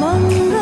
梦了